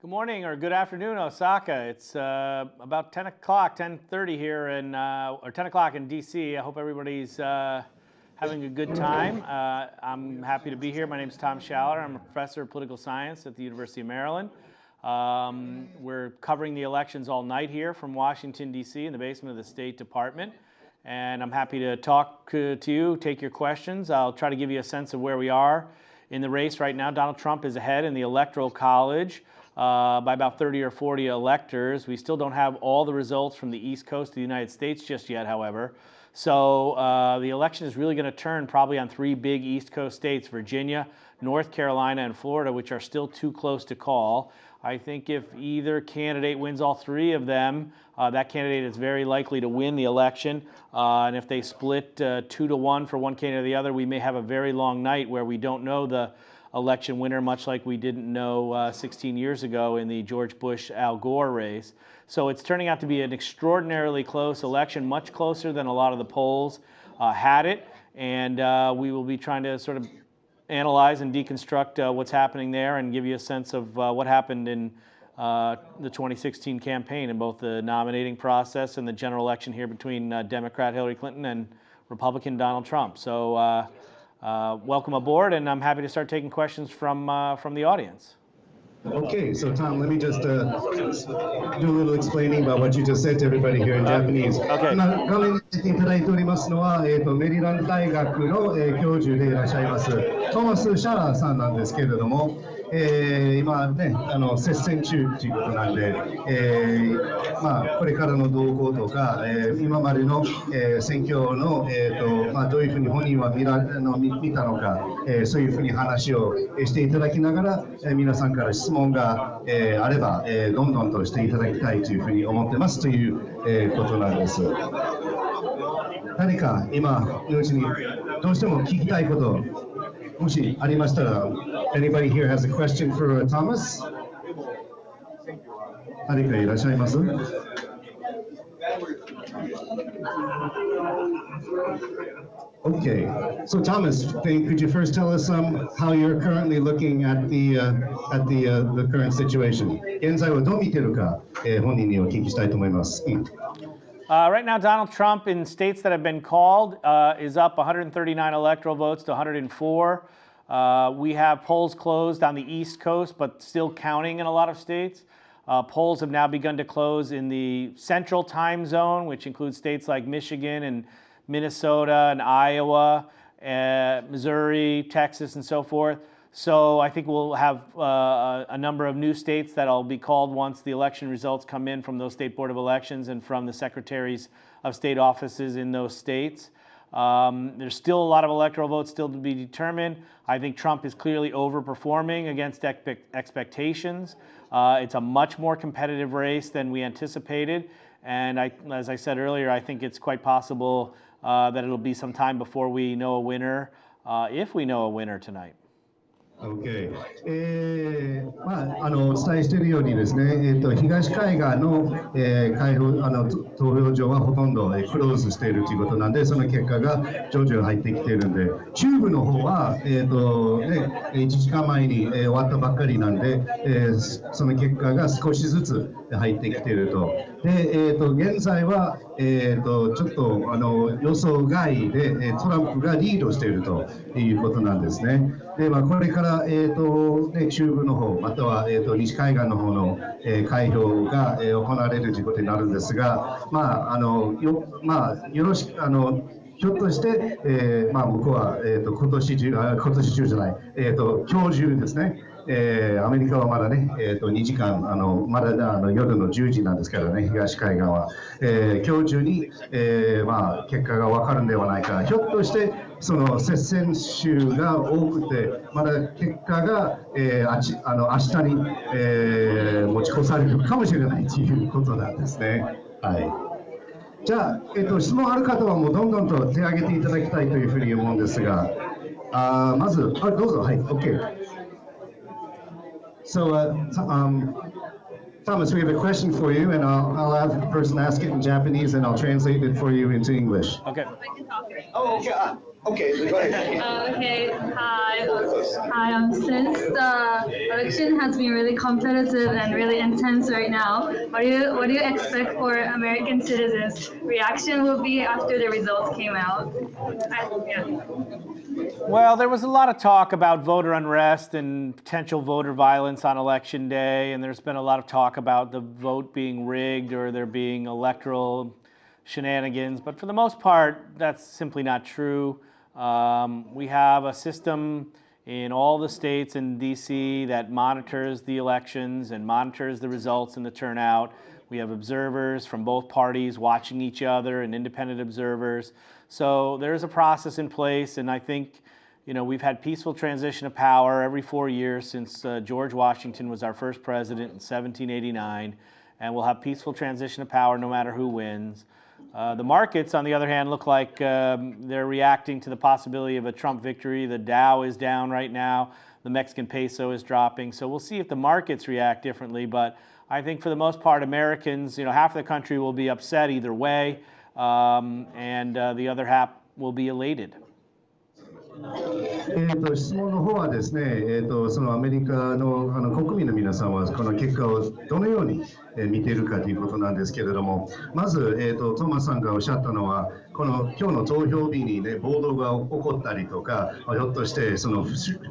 Good morning or good afternoon, Osaka. It's uh, about 10 o'clock, 10:30 here in, uh, or 10 o'clock in DC. I hope everybody's uh, having a good time. Uh, I'm happy to be here. My name is Tom Schaller. I'm a professor of political science at the University of Maryland. Um, we're covering the elections all night here from Washington, D.C. in the basement of the State Department. And I'm happy to talk to you, take your questions. I'll try to give you a sense of where we are in the race right now. Donald Trump is ahead in the Electoral College uh, by about 30 or 40 electors. We still don't have all the results from the East Coast of the United States just yet, however. So uh, the election is really going to turn probably on three big East Coast states, Virginia, North Carolina, and Florida, which are still too close to call. I think if either candidate wins all three of them, uh, that candidate is very likely to win the election. Uh, and if they split uh, two to one for one candidate or the other, we may have a very long night where we don't know the election winner, much like we didn't know uh, 16 years ago in the George Bush Al Gore race. So it's turning out to be an extraordinarily close election, much closer than a lot of the polls uh, had it. And uh, we will be trying to sort of analyze and deconstruct uh, what's happening there and give you a sense of uh, what happened in uh, the 2016 campaign in both the nominating process and the general election here between Democrat Hillary Clinton and Republican Donald Trump. So uh, welcome aboard, and I'm happy to start taking questions from, uh, from the audience. Okay, so Tom, let me just uh, do a little explaining about what you just said to everybody here in Japanese. Okay. 今、画面に出ていただいておりますのは、えーと、メリランド大学の、えー、教授でいらっしゃいます、トーマス・シャーラーさんなんですけれども、 えー、今ね、あの接戦中ということなんで、えーまあ、これからの動向とか、えー、今までの、えー、選挙の、えーとまあ、どういうふうに本人は見らの見見たのか、えー、そういうふうに話をしていただきながら、えー、皆さんから質問が、えー、あれば、えー、どんどんとしていただきたいというふうに思ってますという、えー、ことなんです。何か今のうちにどうしても聞きたいこともしありましたら Anybody here has a question for Thomas? 誰かいらっしゃいます Okay, so Thomas, could you first tell us um, how you're currently looking at the uh, at the uh, the current situation? 現在はどう見てるか、えー、本人にお聞きしたいと思います。Uh, right now, Donald Trump in states that have been called uh, is up 139 electoral votes to 104. Uh, we have polls closed on the East Coast, but still counting in a lot of states. Uh, polls have now begun to close in the central time zone, which includes states like Michigan and Minnesota and Iowa, uh, Missouri, Texas, and so forth. So I think we'll have uh, a number of new states that'll be called once the election results come in from those state board of elections and from the secretaries of state offices in those states. Um, there's still a lot of electoral votes still to be determined. I think Trump is clearly overperforming against expectations. Uh, it's a much more competitive race than we anticipated. And I, as I said earlier, I think it's quite possible uh, that it'll be some time before we know a winner, uh, if we know a winner tonight. Okay. えーまあ、あのお伝えしているようにですね、えーと、東海岸の,、えー、開放あの投票所はほとんど、えー、クローズしているということなんで、その結果が徐々に入ってきているんで、中部の方は、えーとね、1時間前に、えー、終わったばっかりなんで、えー、その結果が少しずつ入ってきていると。で、えーと、現在は、えーと、ちょっとあの予想外でトランプがリードしているということなんですね。でまあ、これから、えーとね、中部の方または、えー、と西海岸の方の、えー、開票が、えー、行われるということになるんですが、まああのよまあ、よろしくあのひょっとして、えーまあ、向こうは、えーと、今年中あ今年中じゃない、えーと、今日中ですね、えー、アメリカはまだね、えーと、2時間あのまだあの夜の10時なんですからね東海岸は、えー、今日中に、えーまあ、結果が分かるんではないかひょっとしてその接戦州が多くてまだ結果が、えー、あちあの明日に、えー、持ち越されるかもしれないということなんですね。はい。じゃあ、えっと、質問ある方はもうどんどんと手を挙げていただきたいというふうに思うんですが、あまず、あどうぞ、はい、OK。So, uh, um, Thomas, we have a question for you, and I'll, I'll have the person ask it in Japanese, and I'll translate it for you into English. Okay. Oh, okay. Okay, go ahead. Okay, hi. Hi, um, since the election has been really competitive and really intense right now, what do you what do you expect for American citizens' reaction will be after the results came out? I, yeah. Well, there was a lot of talk about voter unrest and potential voter violence on election day, and there's been a lot of talk about the vote being rigged or there being electoral shenanigans. But for the most part, that's simply not true. Um, we have a system in all the states in DC that monitors the elections and monitors the results and the turnout. We have observers from both parties watching each other and independent observers. So there's a process in place, and I think you know we've had peaceful transition of power every four years since uh, George Washington was our first president in 1789, and we'll have peaceful transition of power no matter who wins. Uh, the markets, on the other hand, look like um, they're reacting to the possibility of a Trump victory. The Dow is down right now. The Mexican peso is dropping. So we'll see if the markets react differently. But I think for the most part, Americans, you know, half the country will be upset either way, um, and uh, the other half will be elated. えー、と質問の方はですね、えー、とそのアメリカのあの国民の皆さんはこの結果をどのように 見ているかということなんですけれどもまず、えー、とトーマスさんがおっしゃったのはこの今日の投票日にね暴動が起こったりとかひょっとしてその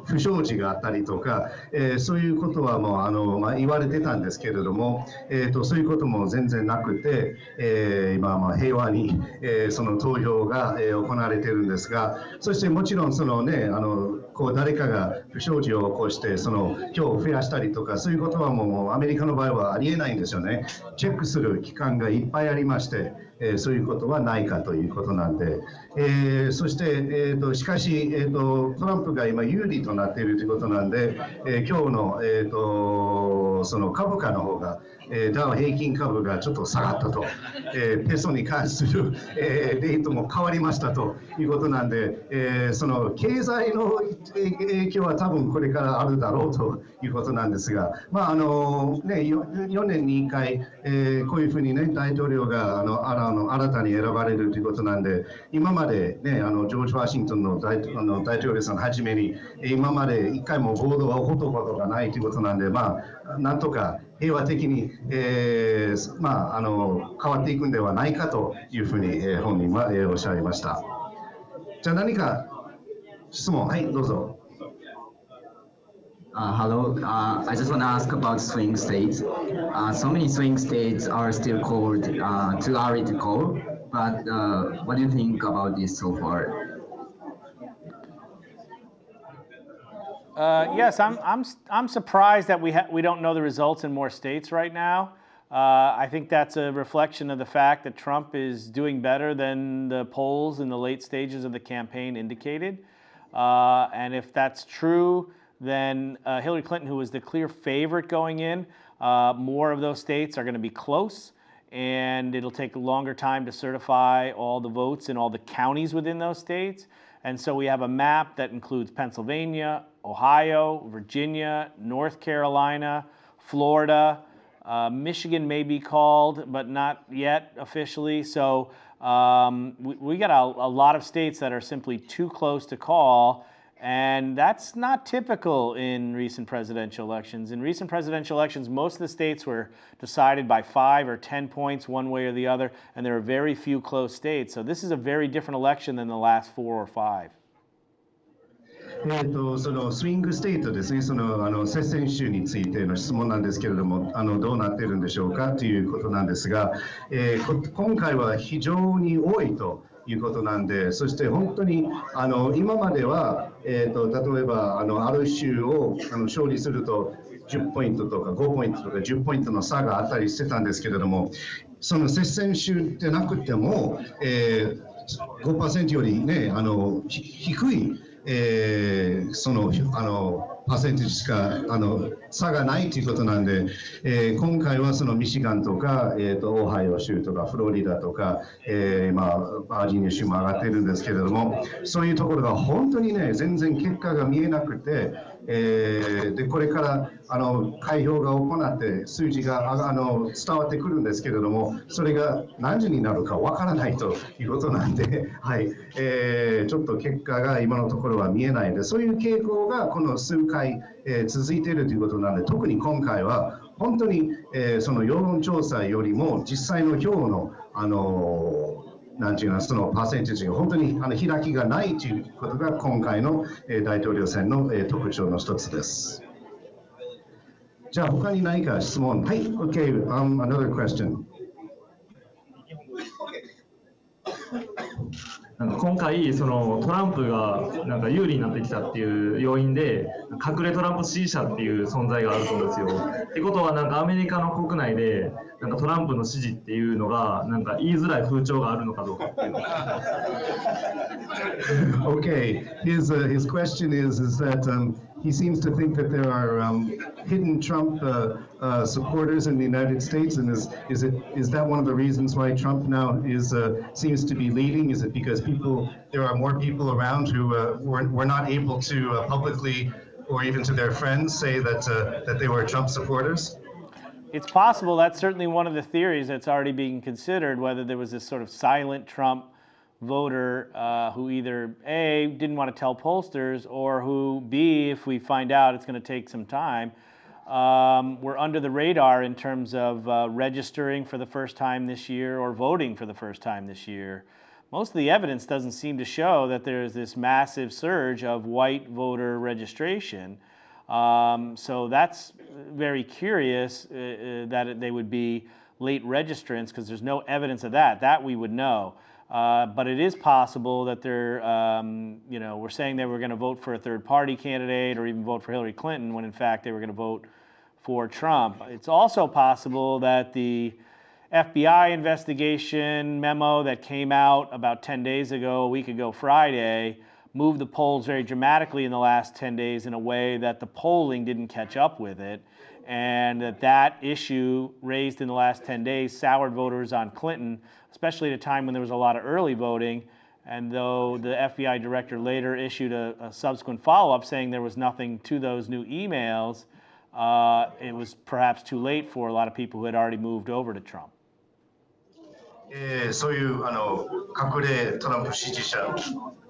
不祥事があったりとか、えー、そういうことはもうあの、まあ、言われてたんですけれども、えーと、そういうことも全然なくて、えー、今まあ平和に、えー、その投票が、え、行われているんですがそしてもちろんそのねあのこう誰かが不祥事を起こしてその票を増やしたりとかそういうことはもうアメリカの場合はありえないんですよね。チェックする機関がいっぱいありましてえー、そういうことはないかということなんで、えー、そして、えーと、しかし、えーと、トランプが今有利となっているということなんで、えー、今日の、えーとその株価の方がえダウ平均株がちょっと下がったと、えペソに関する、えレートも変わりましたということなんで、えその経済の影響は多分これからあるだろうということなんですが、まああのね、4, 年に1回、えこういうふうに、ね、大統領があのあの新たに選ばれるということなんで、今まで、ね、あのジョージ・ワシントンの大あの大統領さんはじめに、今まで1回も暴動が起こったことがないということなんで、まあ、なんとか平和的に、えー、まあ、あの変わっていくんではないかというふうに、えー、本人は、えー、おっしゃいました。じゃあ何か質問、はい、どうぞ。Uh, hello, uh, I just want to ask about swing states. Uh, so many swing states are still called uh, too early to call, but uh, what do you think about this so far? Uh, yes, I'm, I'm, I'm surprised that we, we don't know the results in more states right now. Uh, I think that's a reflection of the fact that Trump is doing better than the polls in the late stages of the campaign indicated. Uh, and if that's true, then uh, Hillary Clinton, who was the clear favorite going in, uh, more of those states are going to be close. And it'll take a longer time to certify all the votes in all the counties within those states. And so we have a map that includes Pennsylvania, Ohio, Virginia, North Carolina, Florida, uh, Michigan may be called, but not yet officially. So um, we, we, got a, a, lot of states that are simply too close to call. And that's not typical in recent presidential elections. In recent presidential elections, most of the states were decided by five or 10 points one way or the other, and there are very few close states. So this is a very different election than the last four or five. えーと、そのスイングステートですね、そのあの接戦州についての質問なんですけれども、あのどうなっているんでしょうかということなんですが、えー、今回は非常に多いと。いうことなんで、そして本当にあの今までは、えーと、例えばあのある州をあの勝利すると10ポイントとか5ポイントとか10ポイントの差があったりしてたんですけれども、その接戦州でなくても、えー、5%より、ね、あの低いえー、そのあのパーセンテージしかあの差がないということなんで、えー、今回はそのミシガンとか、えーと、オハイオ州とかフロリダとか、えーまあ、バージニア州も上がってるんですけれどもそういうところが本当にね全然結果が見えなくて、えーでこれからあの開票が行って数字があの伝わってくるんですけれどもそれが何時になるかわからないということなんで、はい。えーちょっと結果が今のところは見えないのでそういう傾向がこの数回、えー続いているということなので特に今回は本当に、えーその世論調査よりも実際の票のあのなんていうのそのパーセンテージが本当にあの開きがないということが今回のえ大統領選のえ特徴の一つです。じゃあ他に何か質問？はい、OK、um, another question. なんか今回そのトランプがなんか有利になってきたっていう要因で隠れトランプ支持者っていう存在があると思うんですよ。ってことはなんかアメリカの国内でなんかトランプの支持っていうのがなんか言いづらい風潮があるのかどうかっていう Okay, his uh, his question is is that um, he seems to think that there are um, hidden Trump uh, uh, supporters in the United States, and is is it is that one of the reasons why Trump now is uh, seems to be leading? Is it because people there are more people around who uh, were were not able to uh, publicly or even to their friends say that uh, that they were Trump supporters? It's possible. That's certainly one of the theories that's already being considered. Whether there was this sort of silent Trump voter uh, who either a didn't want to tell pollsters, or who b, if we find out, it's going to take some time. Um, we're under the radar in terms of uh, registering for the first time this year or voting for the first time this year. Most of the evidence doesn't seem to show that there's this massive surge of white voter registration. Um, so that's very curious uh, uh, that they would be late registrants because there's no evidence of that. That we would know. Uh, but it is possible that they're, um, you know, we're saying they were going to vote for a third party candidate or even vote for Hillary Clinton when in fact they were going to vote for Trump. It's also possible that the FBI investigation memo that came out about 10 days ago, a week ago Friday, moved the polls very dramatically in the last 10 days in a way that the polling didn't catch up with it And that that issue raised in the last 10 days soured voters on Clinton, especially at a time when there was a lot of early voting. And though the FBI director later issued a, a subsequent follow up saying there was nothing to those new emails, uh, it was perhaps too late for a lot of people who had already moved over to Trump. えーそういうあの隠れトランプ支持者、えー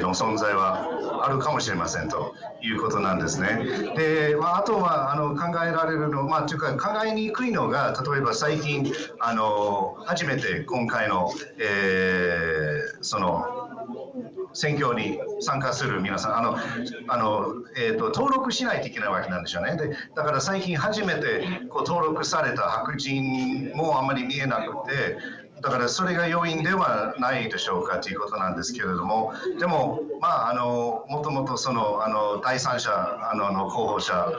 の存在はあるかもしれませんということなんですね。で、まあ、あとはあの考えられるの、まあ、というか考えにくいのが、例えば最近、あの初めて今回の、えーその選挙に参加する皆さん、あのあのえー、と登録しないといけないわけなんでしょうね。でだから最近初めてこう登録された白人もあんまり見えなくて、だからそれが要因ではないでしょうかということなんですけれども、でも、まあ、あのもともとそのあの第三者あのの候補者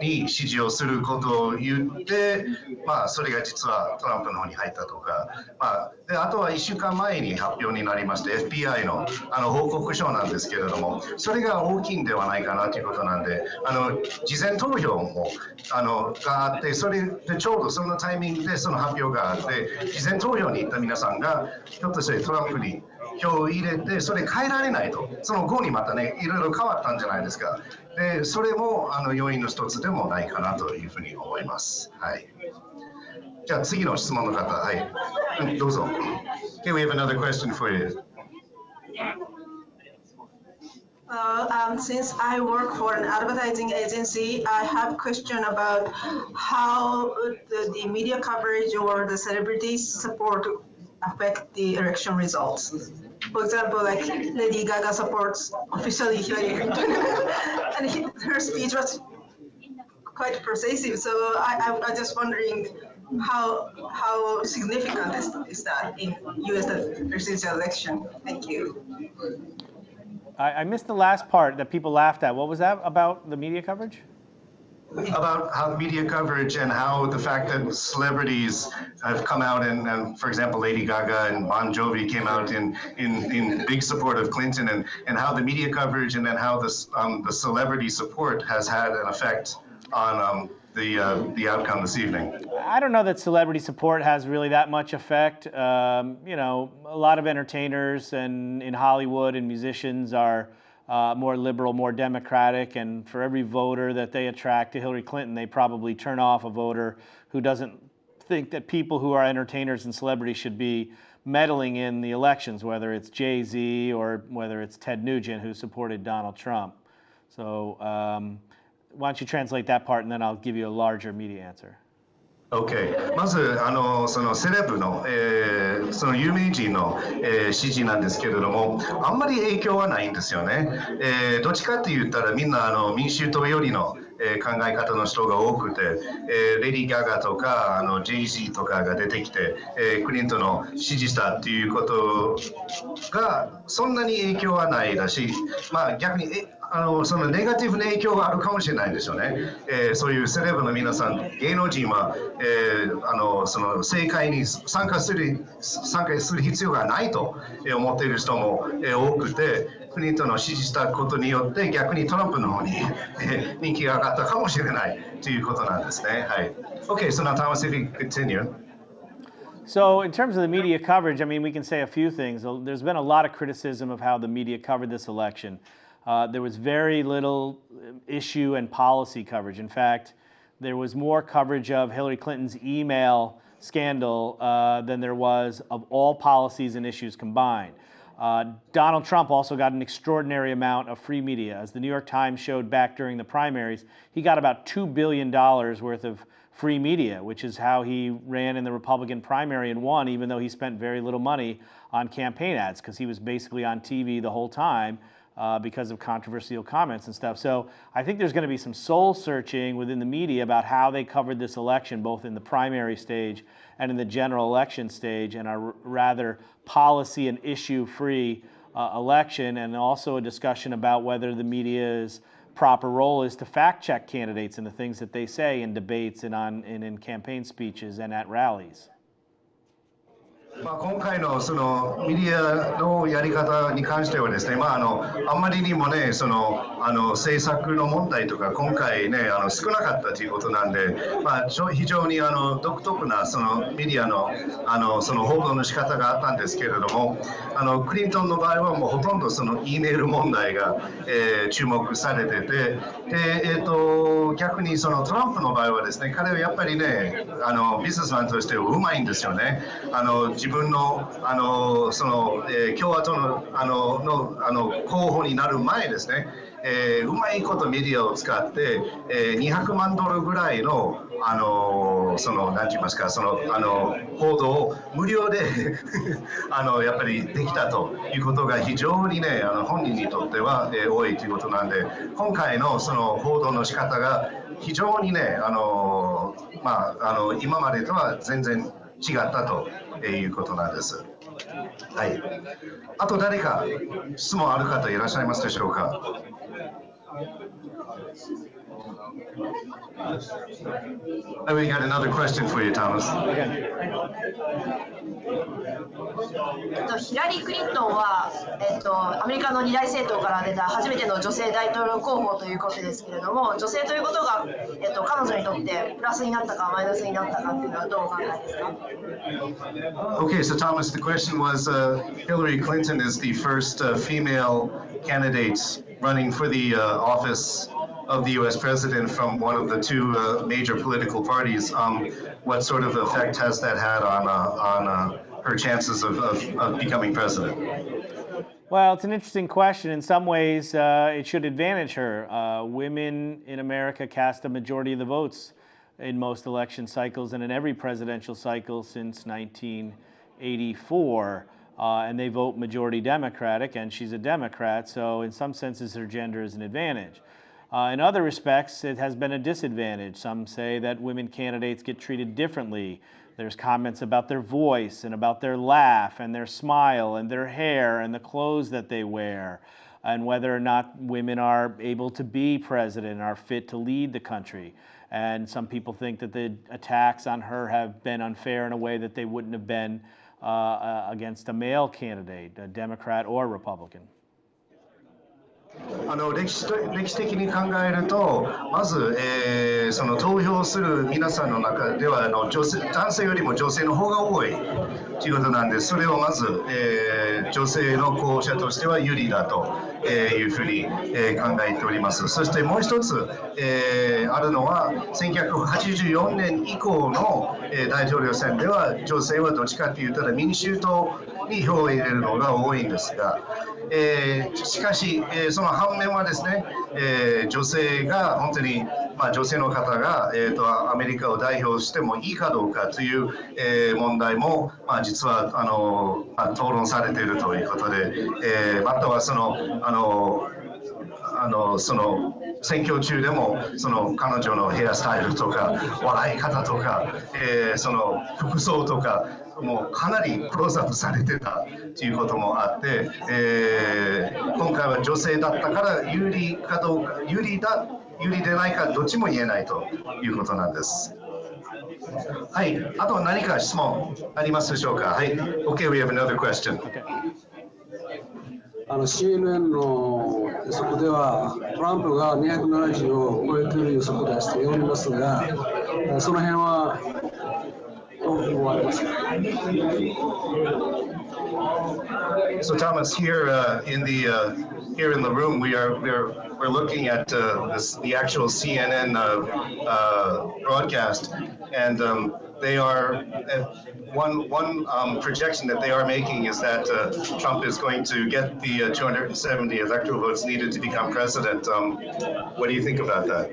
に支持をすることを言って、まあ、それが実はトランプの方に入ったとか、まあ、であとは1週間前に発表になりまして FBI のあの報告書なんですけれどもそれが大きいんではないかなということなんであの事前投票もあのがあってそれでちょうどそのタイミングでその発表があって事前投票に行った皆さんがひょっとしてトランプに票を入れてそれ変えられないとその後にまたねいろいろ変わったんじゃないですかでそれもあの要因の一つでもないかなというふうに思いますはいじゃあ次の質問の方はいどうぞ Okay, we have another question for you. Uh, um, since I work for an advertising agency, I have question about how the, the media coverage or the celebrities support affect the election results. For example, like Lady Gaga supports officially Hillary Clinton, and he, her speech was quite persuasive. So I, I'm, I'm just wondering how how significant is, is that in U.S. presidential election? Thank you. I, I missed the last part that people laughed at. What was that about the media coverage? About how media coverage and how the fact that celebrities have come out and, and for example, Lady Gaga and Bon Jovi came out in, in, in big support of Clinton and, and how the media coverage and then how this, um, the celebrity support has had an effect on um, the, uh, the outcome this evening. I don't know that celebrity support has really that much effect. Um, you know, a lot of entertainers and in Hollywood and musicians are uh, more liberal, more democratic, and for every voter that they attract to Hillary Clinton, they probably turn off a voter who doesn't think that people who are entertainers and celebrities should be meddling in the elections, whether it's Jay Z or whether it's Ted Nugent who supported Donald Trump. So, um, why don't you translate that part and then I'll give you a larger media answer. OK まずあのそのセレブの、えー、その有名人の、えー、支持なんですけれどもあんまり影響はないんですよね、えー、どっちかって言ったらみんなあの民衆党よりの、え、考え方の人が多くて、え、レディー・ガガとかあの JG とかが出てきて、えー、クリントンの支持したっていうことがそんなに影響はないだし、まあ、逆にえあのそのネガティブな影響があるかもしれないですよね、えー、そういうセレブの皆さん、芸能人は、えー、あのその政界に参加する参加する必要がないと思っている人も、多くて、クリントンを支持したことによって逆にトランプの方に、人気が上がったかもしれないということなんですね。はい。Okay, so now Thomas, if you continue. So, in terms of the media coverage, I mean, we can say a few things. There's been a lot of criticism of how the media covered this election. Uh, there was very little issue and policy coverage. In fact, there was more coverage of Hillary Clinton's email scandal uh, than there was of all policies and issues combined. Uh, Donald Trump also got an extraordinary amount of free media. As the New York Times showed back during the primaries, he got about $2 billion worth of free media, which is how he ran in the Republican primary and won, even though he spent very little money on campaign ads, because he was basically on TV the whole time uh, because of controversial comments and stuff. So I think there's going to be some soul searching within the media about how they covered this election, both in the primary stage and in the general election stage, and a rather policy and issue free uh, election, and also a discussion about whether the media's proper role is to fact check candidates and the things that they say in debates and, on, and in campaign speeches and at rallies. まあ、今回のそのメディアのやり方に関してはですね、まあ、あのあまりにもねそのあの政策の問題とか今回ねあの少なかったということなんで、まあ、非常にあの独特なそのメディアのあのその報道の仕方があったんですけれどもあのクリントンの場合はもうほとんどその E メール問題が、えー、注目されててで、えーと、逆にそのトランプの場合はですね彼はやっぱりねあのビジネスマンとしてうまいんですよね。あの自分のあのその、えー、共和党のあののあの候補になる前ですね、えー、うまいことメディアを使って、えー、200万ドルぐらいのあのその何て言いますかそのあの報道を無料で あのやっぱりできたということが非常にねあの本人にとっては、えー、多いということなんで今回のその報道の仕方が非常にねあの、まあ、あの今までとは全然違ったということなんです。はい。あと誰か質問ある方いらっしゃいますでしょうか？We got another question for you, Thomas. えっと、ヒラリー・クリントンは、えっと、アメリカの二大政党から出た初めての女性大統領候補ということですけれども、女性ということが、えっと、彼女にとってプラスになったかマイナスになったかっていうのはどうお考えですか Okay, so Thomas, the question was uh, Hillary Clinton is the first uh, female candidate running for the uh, office of the U.S. president from one of the two uh, major political parties. Um, what sort of effect has that had on uh, on uh, her chances of, of, of, becoming president? Well, it's an interesting question. In some ways, uh, it should advantage her. Uh, women in America cast a majority of the votes in most election cycles and in every presidential cycle since 1984 uh, and they vote majority Democratic, and she's a Democrat, so in some senses her gender is an advantage. Uh, in other respects, it has been a disadvantage. Some say that women candidates get treated differently. There's comments about their voice and about their laugh and their smile and their hair and the clothes that they wear and whether or not women are able to be president, are fit to lead the country. And some people think that the attacks on her have been unfair in a way that they wouldn't have been uh, uh, against a male candidate, a Democrat or Republican. あの歴史歴史的に考えると、まず、えーその投票する皆さんの中ではあの女性男性よりも女性の方が多いということなんで、それをまず、えー女性の候補者としては有利だというふうに、え考えております。そしてもう一つ、えーあるのは、1984年以降の、え大統領選では、女性はどっちかというと民衆党に票を入れるのが多いんですが、えーしかし、えーその反面はですね、えー女性が本当に、まあ、女性の方が、えー、とアメリカを代表してもいいかどうかという、えー問題も、まあ、実はあの、まあ、討論されているということで、えーまたはそのあのあのその選挙中でもその彼女のヘアスタイルとか笑い方とか、えーその服装とかもうかなりクローズアップされてたということもあって、えー今回は女性だったから有利かどうか有利だ有利でないかどっちも言えないということなんです。はい、あと何か質問ありますでしょうか？はい、OK, we have another question. あの CNN の予測ではトランプが270を超えている予測を出しておりますが、その辺は So Thomas, here uh, in the uh, here in the room, we are we're we're looking at uh, this, the actual CNN uh, uh, broadcast, and um, they are uh, one one um, projection that they are making is that Trump is going to get the uh, 270 electoral votes needed to become president. Um, what do you think about that?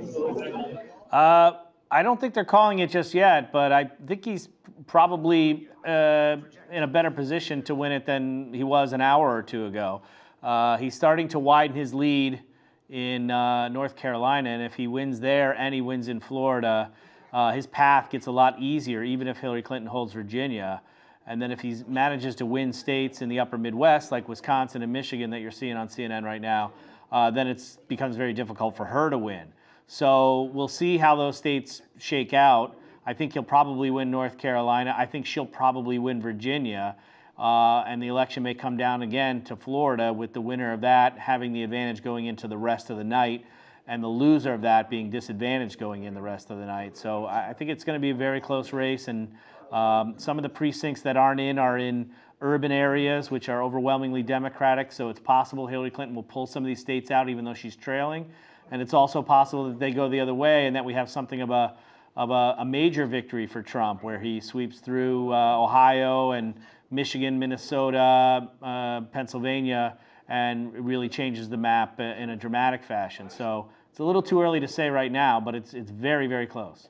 I don't think they're calling it just yet, but I think he's probably uh, in a better position to win it than he was an hour or two ago. Uh, he's starting to widen his lead in uh, North Carolina, and if he wins there and he wins in Florida, uh, his path gets a lot easier, even if Hillary Clinton holds Virginia. And then if he manages to win states in the upper Midwest, like Wisconsin and Michigan that you're seeing on CNN right now, uh, then it becomes very difficult for her to win. So we'll see how those states shake out. I think he'll probably win North Carolina. I think she'll probably win Virginia. Uh, and the election may come down again to Florida with the winner of that having the advantage going into the rest of the night and the loser of that being disadvantaged going in the rest of the night. So I think it's going to be a very close race. And um, some of the precincts that aren't in are in urban areas, which are overwhelmingly Democratic. So it's possible Hillary Clinton will pull some of these states out, even though she's trailing. And it's also possible that they go the other way and that we have something of a of a, a major victory for Trump, where he sweeps through uh, Ohio and Michigan, Minnesota, uh, Pennsylvania, and really changes the map uh, in a dramatic fashion. So it's a little too early to say right now, but it's it's very very close.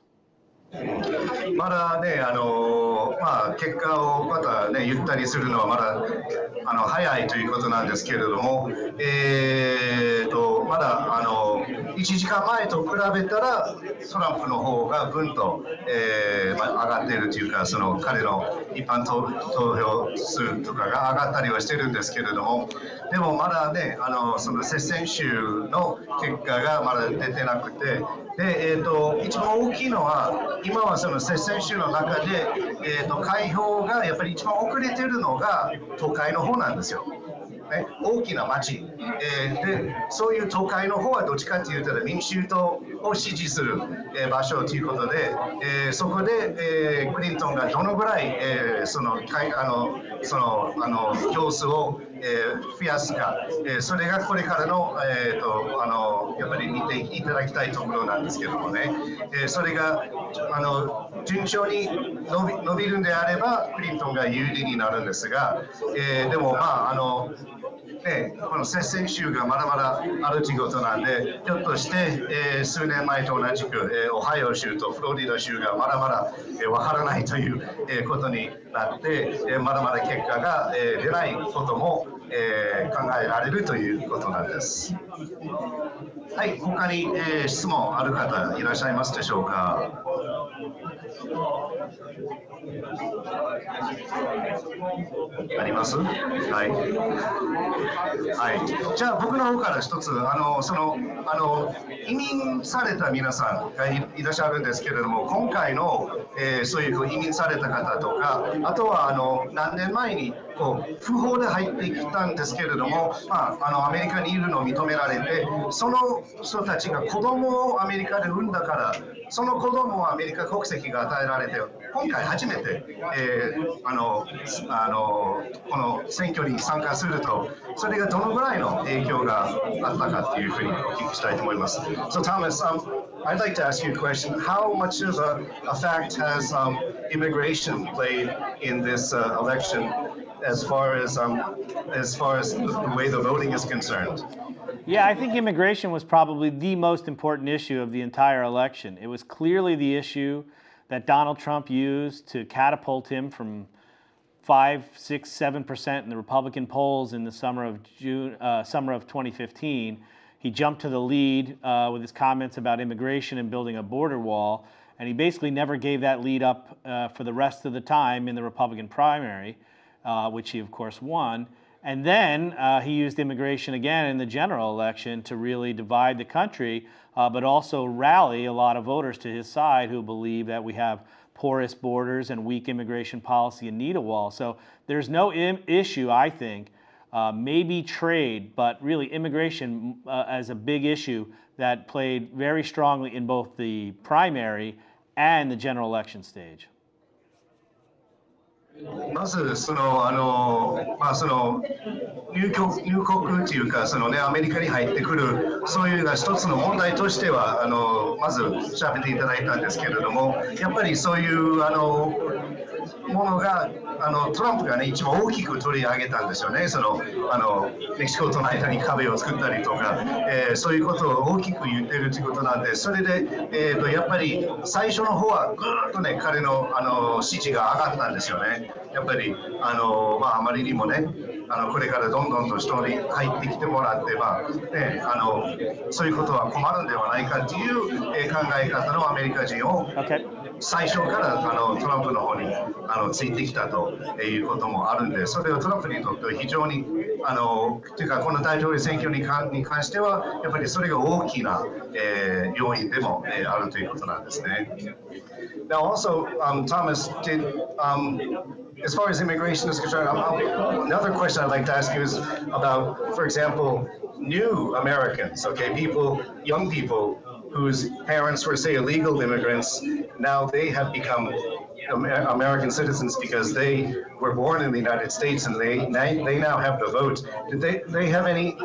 まだね、あのまあ、結果をまた、ね、言ったりするのはまだあの早いということなんですけれども、えー、とまだあの 1時間前と比べたらトランプの方がぐんと、えーまあ、上がっているというかその彼の一般投票数とかが上がったりはしてるんですけれどもでもまだねあのその接戦州の結果がまだ出てなくてで、えー、と一番大きいのは今はその接戦州の中で、えー、と開票がやっぱり一番遅れてるのが都会の方なんですよ。ね、大きな町、えーでそういう都会の方はどっちかというと民衆党を支持する、えー場所ということで、えーそこで、えークリントンがどのぐらい、えーそのあのそのあの票数を、え増やすか、えそれがこれからの,、えー、とあのやっぱり見ていただきたいところなんですけどもね、えそれがあの順調に伸び伸びるんであればクリントンが有利になるんですが、えでもまああのね、この接戦州がまだまだあるということなんで、ひょっとして、えー数年前と同じく、えーオハイオ州とフロリダ州がまだまだえー、からないという、えーことになって、えーまだまだ結果が、えー出ないことも、えー考えられるということなんです。はい、他に、えー質問ある方いらっしゃいますでしょうか？あります？はい。はい。じゃあ僕の方から一つ、あの、その、あの、移民された皆さんがいらっしゃるんですけれども、今回の、えーそういう移民された方とか、あとは、あの、何年前にここう不法で入ってきたんですけれども、まあ、あのアメリカにいるのを認められてその人たちが子供をアメリカで産んだからその子供はアメリカ国籍が与えられて今回初めて、えー、あのあのこの選挙に参加するとそれがどのぐらいの影響があったかというふうにお聞きしたいと思います。So Thomas, um, I'd like to ask you a question. How much of a, a fact has um, immigration played in this uh, election? As far as um, as far as the way the voting is concerned? Yeah, I think immigration was probably the most important issue of the entire election. It was clearly the issue that Donald Trump used to catapult him from five, six, seven percent in the Republican polls in the summer of June, uh, summer of 2015. He jumped to the lead uh, with his comments about immigration and building a border wall, and he basically never gave that lead up uh, for the rest of the time in the Republican primary, uh, which he of course won. And then uh, he used immigration again in the general election to really divide the country, uh, but also rally a lot of voters to his side who believe that we have porous borders and weak immigration policy and need a wall. So there's no issue, I think, uh, maybe trade, but really immigration uh, as a big issue that played very strongly in both the primary and the general election stage. まずそのあの、まあ、その入国入国というかその、ね、アメリカに入ってくるそういうが一つの問題としてはあのまず調べていただいたんですけれどもやっぱりそういうあのものがあのトランプがね一番大きく取り上げたんですよね。そのあのメキシコとの間に壁を作ったりとか、えー、そういうことを大きく言ってるということなんでそれで、えーと、やっぱり最初の方はぐーっとね彼のあの支持が上がったんですよね。やっぱりあの、まあ、あまりにもねあのこれからどんどんと人に入ってきてもらって、まあね、あのそういうことは困るんではないかという、考え方のアメリカ人を、okay. 最初からあのトランプの方にあのついてきたということもあるんで、それはトランプにとっては非常に、あのというか、この大統領選挙に関に関しては、やっぱりそれが大きな、えー、要因でも、えー、あるということなんですね。Now, also, um, Thomas, did, um, as far as immigration is concerned, another question I'd like to ask you is about, for example, new Americans, okay, people, young people whose parents were, say, illegal immigrants, now they have become American citizens because they were born in the United States and they they now have the vote. Did they they have any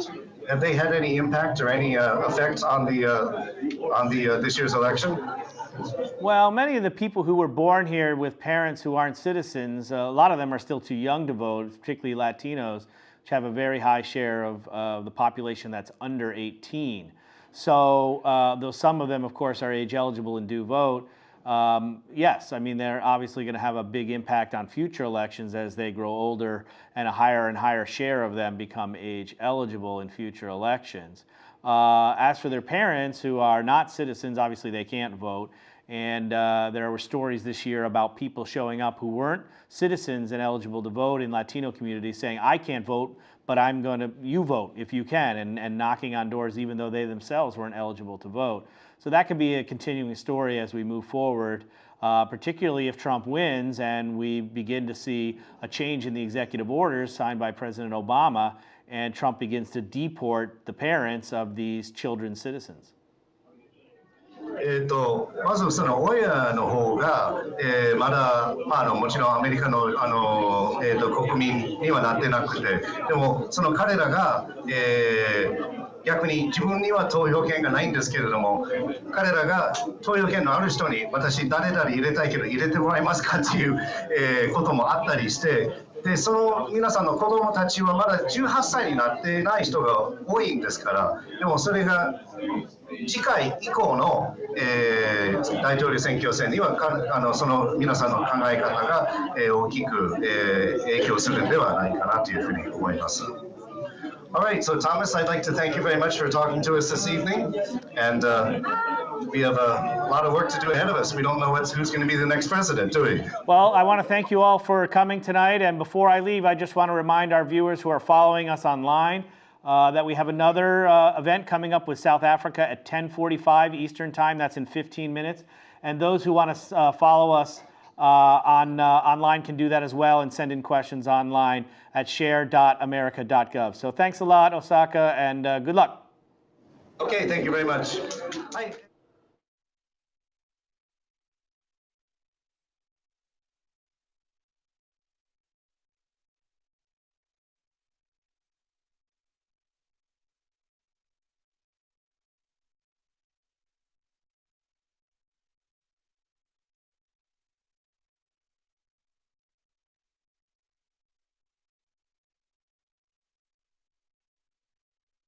have they had any impact or any uh, effect on the uh, on the uh, this year's election? Well, many of the people who were born here with parents who aren't citizens, a lot of them are still too young to vote, particularly Latinos, which have a very high share of the population that's under 18. So uh, though some of them, of course, are age eligible and do vote, um, yes, I mean, they're obviously going to have a big impact on future elections as they grow older and a higher and higher share of them become age eligible in future elections. Uh, as for their parents who are not citizens, obviously they can't vote. And uh, there were stories this year about people showing up who weren't citizens and eligible to vote in Latino communities saying, I can't vote, but I'm going to, you vote if you can, and, and knocking on doors even though they themselves weren't eligible to vote. So that could be a continuing story as we move forward, uh, particularly if Trump wins and we begin to see a change in the executive orders signed by President Obama and Trump begins to deport the parents of these children citizens. えーと、まずその親の方が、えー、まだ、まあ、あのもちろんアメリカのあの、えーと、国民にはなってなくてでもその彼らが、えー、逆に自分には投票権がないんですけれども彼らが投票権のある人に私誰々入れたいけど入れてもらえますかっていう、えー、こともあったりしてでその皆さんの子供たちはまだ18歳になってない人が多いんですからでもそれが次回以降の、えー、大統領選挙戦にはかあのその皆さんの考え方が、えー、大きく、えー、影響するんではないかなというふうに思います。All right, so Thomas, I'd like to thank you very much for talking to us this evening. And uh, we have a lot of work to do ahead of us. We don't know who's going to be the next president, do we? Well, I want to thank you all for coming tonight. And before I leave, I just want to remind our viewers who are following us online uh, that we have another uh, event coming up with South Africa at 1045 Eastern Time. That's in 15 minutes. And those who want to uh, follow us uh, on uh, online can do that as well and send in questions online at share.america.gov. So thanks a lot, Osaka, and uh, good luck. Okay, thank you very much. はい